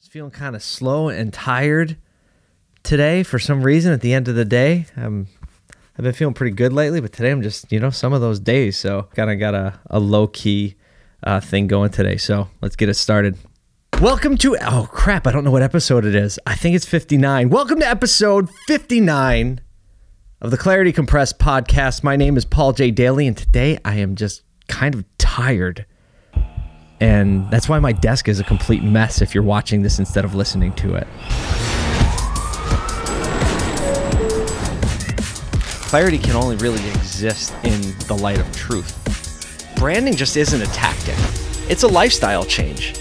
Just feeling kind of slow and tired today for some reason at the end of the day. Um, I've been feeling pretty good lately, but today I'm just, you know, some of those days. So kind of got a, a low key uh, thing going today. So let's get it started. Welcome to, oh crap, I don't know what episode it is. I think it's 59. Welcome to episode 59 of the Clarity Compressed podcast. My name is Paul J. Daly, and today I am just kind of tired. And that's why my desk is a complete mess if you're watching this instead of listening to it. Clarity can only really exist in the light of truth. Branding just isn't a tactic, it's a lifestyle change.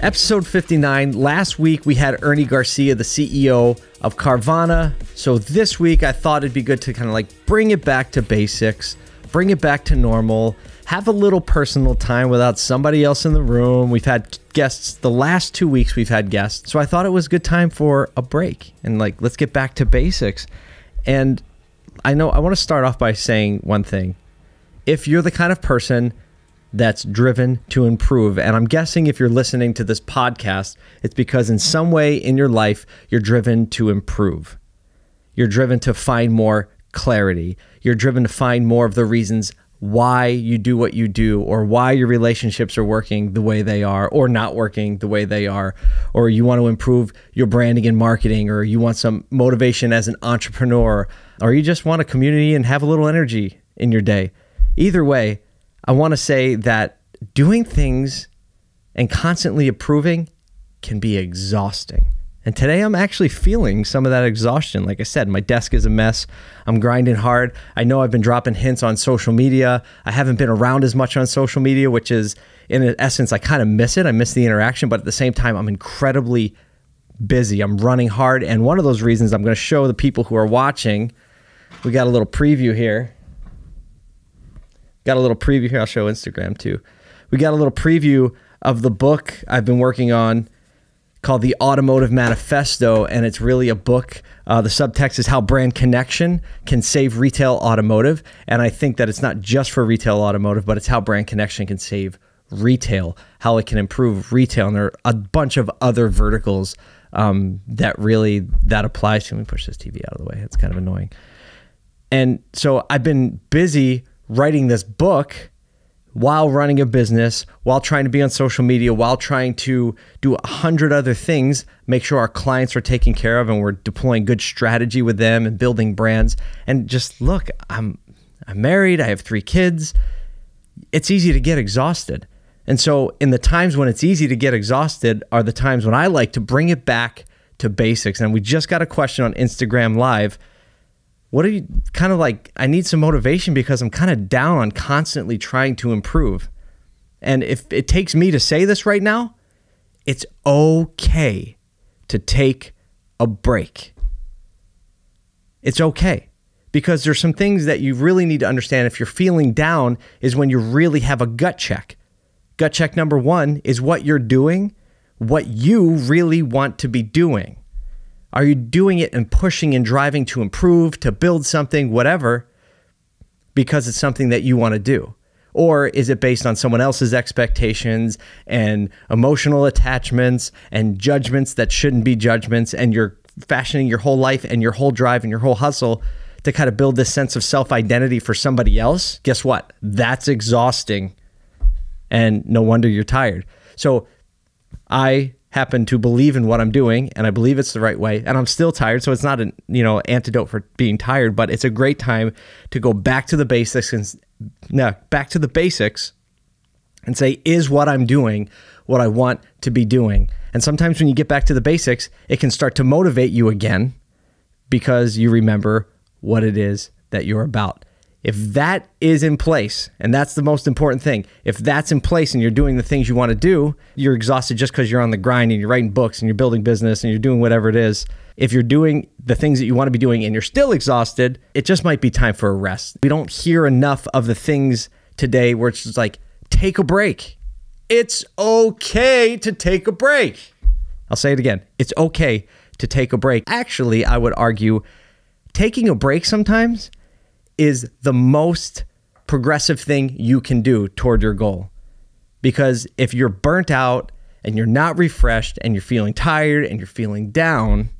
Episode 59. Last week we had Ernie Garcia, the CEO of Carvana. So this week I thought it'd be good to kind of like bring it back to basics, bring it back to normal, have a little personal time without somebody else in the room. We've had guests the last two weeks, we've had guests. So I thought it was a good time for a break and like, let's get back to basics. And I know I want to start off by saying one thing. If you're the kind of person that's driven to improve. And I'm guessing if you're listening to this podcast, it's because in some way in your life, you're driven to improve. You're driven to find more clarity. You're driven to find more of the reasons why you do what you do or why your relationships are working the way they are or not working the way they are or you want to improve your branding and marketing or you want some motivation as an entrepreneur or you just want a community and have a little energy in your day. Either way, I want to say that doing things and constantly approving can be exhausting. And today I'm actually feeling some of that exhaustion. Like I said, my desk is a mess. I'm grinding hard. I know I've been dropping hints on social media. I haven't been around as much on social media, which is, in essence, I kind of miss it. I miss the interaction, but at the same time, I'm incredibly busy. I'm running hard. And one of those reasons I'm going to show the people who are watching, we got a little preview here. Got a little preview here. I'll show Instagram too. We got a little preview of the book I've been working on called The Automotive Manifesto, and it's really a book. Uh, the subtext is how brand connection can save retail automotive. And I think that it's not just for retail automotive, but it's how brand connection can save retail, how it can improve retail. And there are a bunch of other verticals um, that really that applies to. Let me push this TV out of the way. It's kind of annoying. And so I've been busy writing this book while running a business, while trying to be on social media, while trying to do a hundred other things, make sure our clients are taken care of and we're deploying good strategy with them and building brands. And just look, I'm I'm married, I have three kids. It's easy to get exhausted. And so in the times when it's easy to get exhausted are the times when I like to bring it back to basics. And we just got a question on Instagram live what are you kind of like i need some motivation because i'm kind of down on constantly trying to improve. And if it takes me to say this right now it's okay to take a break. It's okay because there's some things that you really need to understand. If you're feeling down is when you really have a gut check. Gut check number one is what you're doing what you really want to be doing are you doing it and pushing and driving to improve, to build something, whatever, because it's something that you want to do? Or is it based on someone else's expectations and emotional attachments and judgments that shouldn't be judgments? And you're fashioning your whole life and your whole drive and your whole hustle to kind of build this sense of self identity for somebody else? Guess what? That's exhausting. And no wonder you're tired. So I happen to believe in what I'm doing and I believe it's the right way and I'm still tired so it's not an you know antidote for being tired but it's a great time to go back to the basics and no back to the basics and say is what I'm doing what I want to be doing? And sometimes when you get back to the basics it can start to motivate you again because you remember what it is that you're about if that is in place, and that's the most important thing, if that's in place and you're doing the things you want to do, you're exhausted just because you're on the grind and you're writing books and you're building business and you're doing whatever it is. If you're doing the things that you want to be doing and you're still exhausted, it just might be time for a rest. We don't hear enough of the things today where it's just like, take a break. It's okay to take a break. I'll say it again. It's okay to take a break. Actually, I would argue taking a break sometimes is the most progressive thing you can do toward your goal. Because if you're burnt out and you're not refreshed and you're feeling tired and you're feeling down,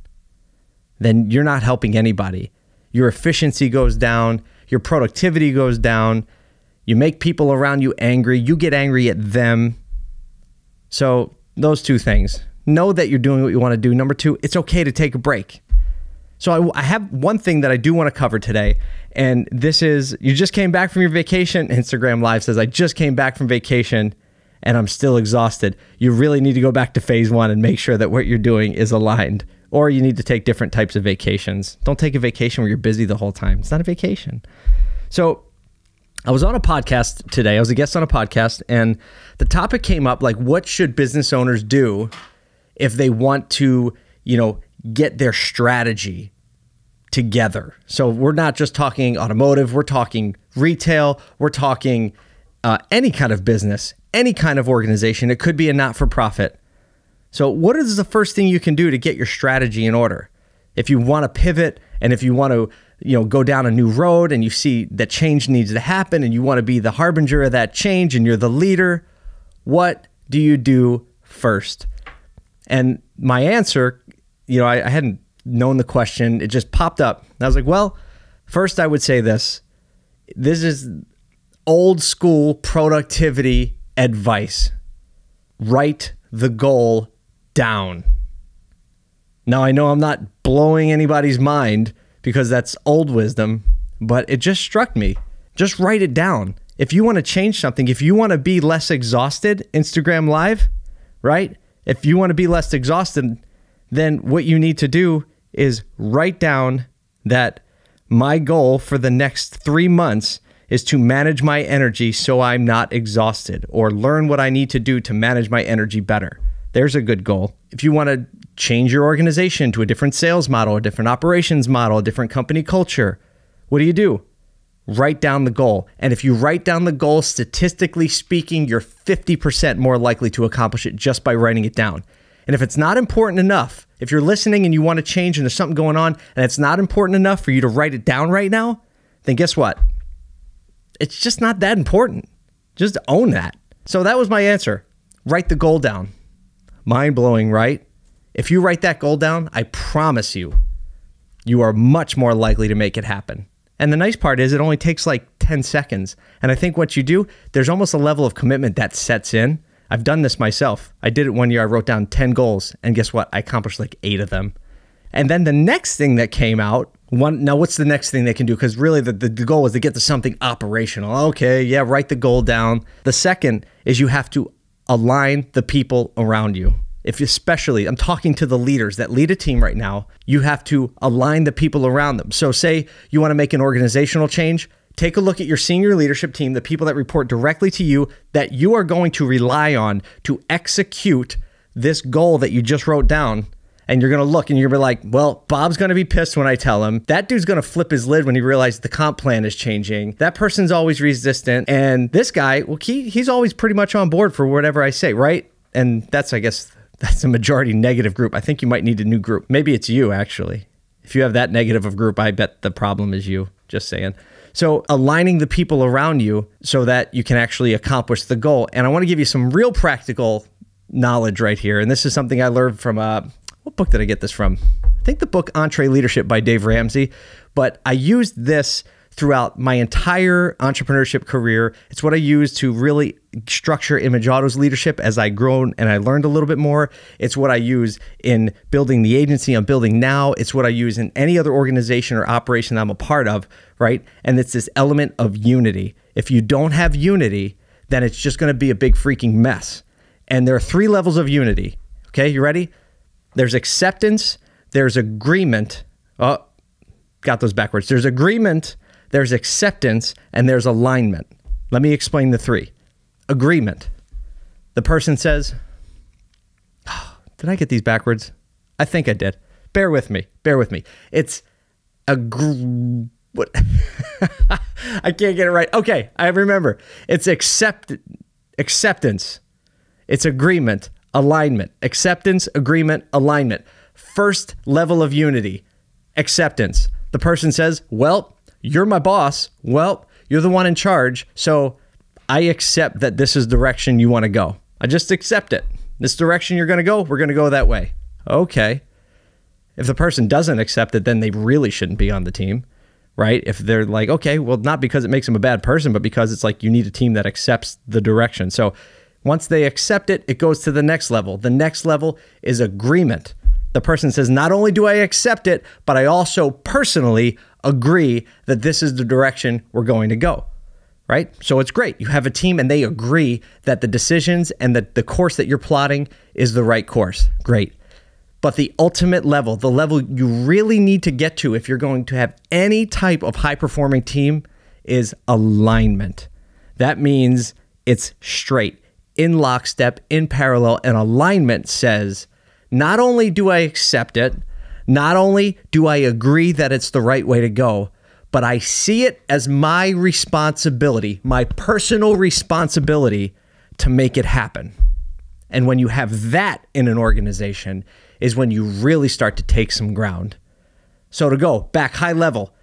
then you're not helping anybody. Your efficiency goes down, your productivity goes down, you make people around you angry, you get angry at them. So, those two things. Know that you're doing what you want to do. Number two, it's okay to take a break. So, I, I have one thing that I do want to cover today, and this is you just came back from your vacation. Instagram Live says, I just came back from vacation and I'm still exhausted. You really need to go back to phase one and make sure that what you're doing is aligned or you need to take different types of vacations. Don't take a vacation where you're busy the whole time. It's not a vacation. So I was on a podcast today. I was a guest on a podcast, and the topic came up like, what should business owners do if they want to, you know, get their strategy together? So we're not just talking automotive, we're talking retail, we're talking uh, any kind of business, any kind of organization. It could be a not for profit. So, what is the first thing you can do to get your strategy in order? If you want to pivot and if you want to, you know, go down a new road and you see that change needs to happen and you want to be the harbinger of that change and you're the leader, what do you do first? And my answer, you know, I, I hadn't known the question, it just popped up. I was like, well, first I would say this. This is old school productivity advice. Write the goal down. Now, I know I'm not blowing anybody's mind because that's old wisdom, but it just struck me. Just write it down. If you want to change something, if you want to be less exhausted, Instagram Live, right? If you want to be less exhausted, then what you need to do is write down that my goal for the next three months is to manage my energy so I'm not exhausted or learn what I need to do to manage my energy better. There's a good goal. If you want to change your organization to a different sales model, a different operations model, a different company culture, what do you do? Write down the goal. And if you write down the goal, statistically speaking, you're 50% more likely to accomplish it just by writing it down. And if it's not important enough, if you're listening and you want to change and there's something going on and it's not important enough for you to write it down right now, then guess what? It's just not that important. Just own that. So that was my answer. Write the goal down mind blowing, right? If you write that goal down, I promise you, you are much more likely to make it happen. And the nice part is it only takes like 10 seconds. And I think what you do, there's almost a level of commitment that sets in. I've done this myself. I did it one year. I wrote down 10 goals, and guess what? I accomplished like eight of them. And then the next thing that came out, one now what's the next thing they can do? Because really the, the, the goal is to get to something operational. Okay, yeah, write the goal down. The second is you have to align the people around you. If especially, I'm talking to the leaders that lead a team right now, you have to align the people around them. So, say you want to make an organizational change, take a look at your senior leadership team, the people that report directly to you that you are going to rely on to execute this goal that you just wrote down and you're going to look and you're going to be like, well, Bob's going to be pissed when I tell him. That dude's going to flip his lid when he realizes the comp plan is changing. That person's always resistant. And this guy, well, he, he's always pretty much on board for whatever I say, right? And that's, I guess, that's a majority negative group. I think you might need a new group. Maybe it's you, actually. If you have that negative of group, I bet the problem is you. Just saying. So, aligning the people around you so that you can actually accomplish the goal. And I want to give you some real practical knowledge right here. And this is something I learned from uh, what book did I get this from? I think the book EntreLeadership by Dave Ramsey. But I used this throughout my entire entrepreneurship career. It's what I use to really structure Image Auto's leadership as I grown and I learned a little bit more. It's what I use in building the agency I'm building now. It's what I use in any other organization or operation I'm a part of, right? And it's this element of unity. If you don't have unity, then it's just going to be a big freaking mess. And there are three levels of unity. Okay, you ready? There's acceptance, there's agreement. Oh, got those backwards. There's agreement, there's acceptance, and there's alignment. Let me explain the three. Agreement. The person says, oh, Did I get these backwards? I think I did. Bear with me. Bear with me. It's a gr- what I can't get it right. Okay, I remember. It's accept acceptance. It's agreement alignment, acceptance, agreement, alignment. First level of unity, acceptance. The person says, Well, you're my boss. Well, you're the one in charge. So I accept that this is direction you want to go. I just accept it. This direction you're going to go, we're going to go that way. Okay. If the person doesn't accept it, then they really shouldn't be on the team, right? If they're like, okay, well, not because it makes them a bad person, but because it's like you need a team that accepts the direction. So once they accept it, it goes to the next level. The next level is agreement. The person says, not only do I accept it, but I also personally agree that this is the direction we're going to go right? So it's great. You have a team and they agree that the decisions and that the course that you're plotting is the right course. Great. But the ultimate level, the level you really need to get to if you're going to have any type of high performing team is alignment. That means it's straight, in lockstep, in parallel, and alignment says not only do I accept it, not only do I agree that it's the right way to go, but I see it as my responsibility, my personal responsibility to make it happen. And when you have that in an organization, is when you really start to take some ground. So, to go back high level,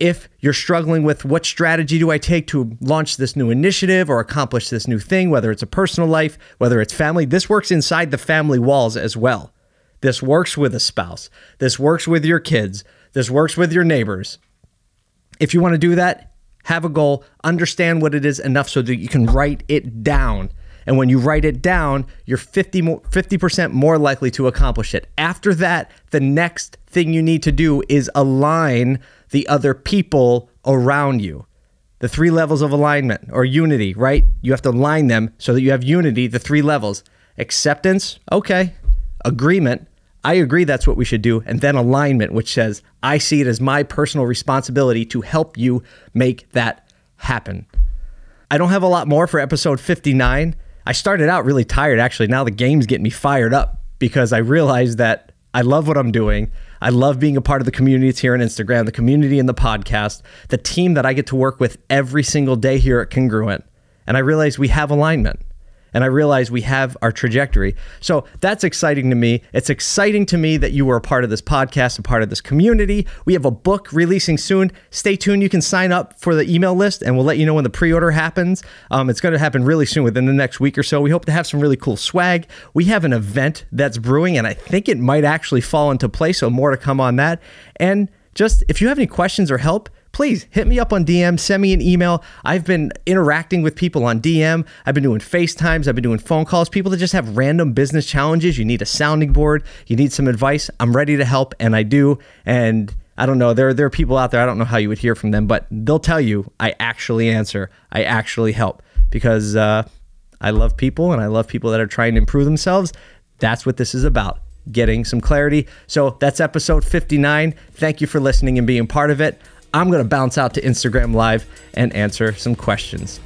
if you're struggling with what strategy do I take to launch this new initiative or accomplish this new thing, whether it's a personal life, whether it's family, this works inside the family walls as well. This works with a spouse. This works with your kids. This works with your neighbors. If you want to do that, have a goal, understand what it is enough so that you can write it down and when you write it down, you're 50 more, 50% more likely to accomplish it. After that, the next thing you need to do is align the other people around you. The three levels of alignment or unity, right? You have to align them so that you have unity, the three levels. Acceptance, okay. Agreement, I agree that's what we should do. And then alignment, which says, I see it as my personal responsibility to help you make that happen. I don't have a lot more for episode 59. I started out really tired actually. Now the game's getting me fired up because I realized that I love what I'm doing. I love being a part of the community here on Instagram, the community and the podcast, the team that I get to work with every single day here at Congruent. And I realize we have alignment and I realize we have our trajectory. So that's exciting to me. It's exciting to me that you were a part of this podcast, a part of this community. We have a book releasing soon. Stay tuned. You can sign up for the email list and we'll let you know when the pre order happens. Um, it's going to happen really soon within the next week or so. We hope to have some really cool swag. We have an event that's brewing and I think it might actually fall into place. So more to come on that. And just if you have any questions or help, please hit me up on DM, send me an email. I've been interacting with people on DM. I've been doing FaceTimes, I've been doing phone calls, people that just have random business challenges. You need a sounding board, you need some advice. I'm ready to help, and I do. And I don't know, there, there are people out there, I don't know how you would hear from them, but they'll tell you I actually answer, I actually help because uh, I love people and I love people that are trying to improve themselves. That's what this is about getting some clarity. So that's episode 59. Thank you for listening and being part of it. I'm going to bounce out to Instagram Live and answer some questions.